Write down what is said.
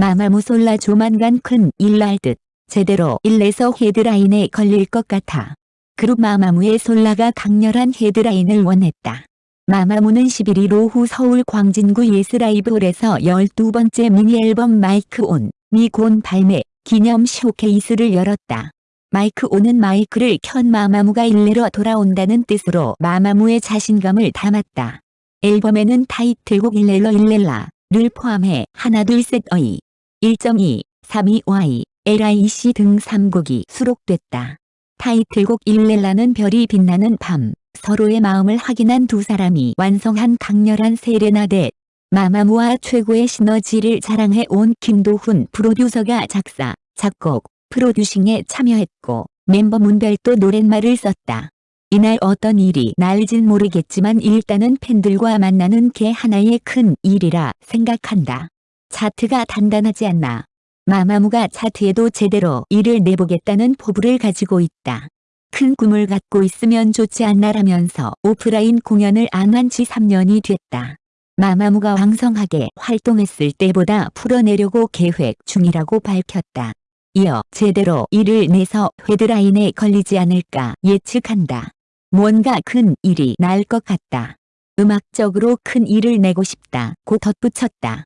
마마무 솔라 조만간 큰일 날 듯. 제대로 일내서 헤드라인에 걸릴 것 같아. 그룹 마마무의 솔라가 강렬한 헤드라인을 원했다. 마마무는 11일 오후 서울 광진구 예스라이브홀에서 12번째 미니 앨범 MIC ON, 미곤 발매 기념 쇼케이스를 열었다. MIC ON은 마이크를 켠 마마무가 일내러 돌아온다는 뜻으로 마마무의 자신감을 담았다. 앨범에는 타이틀곡 일렐러 일렐라를 포함해 하나 둘셋 어이, 1.2, 3.2Y, LIC 등 3곡이 수록됐다. 타이틀곡 일렐라는 별이 빛나는 밤, 서로의 마음을 확인한 두 사람이 완성한 강렬한 세레나데 마마무와 최고의 시너지를 자랑해 온 김도훈 프로듀서가 작사, 작곡, 프로듀싱에 참여했고 멤버 문별도 노랫말을 썼다. 이날 어떤 일이 날진 모르겠지만 일단은 팬들과 만나는 게 하나의 큰 일이라 생각한다. 차트가 단단하지 않나. 마마무가 차트에도 제대로 일을 내보겠다는 포부를 가지고 있다. 큰 꿈을 갖고 있으면 좋지 않나라면서 오프라인 공연을 안 한 지 3년이 됐다. 마마무가 왕성하게 활동했을 때보다 풀어내려고 계획 중이라고 밝혔다. 이어 제대로 일을 내서 헤드라인에 걸리지 않을까 예측한다. 뭔가 큰 일이 날 것 같다. 음악적으로 큰 일을 내고 싶다. 고 덧붙였다.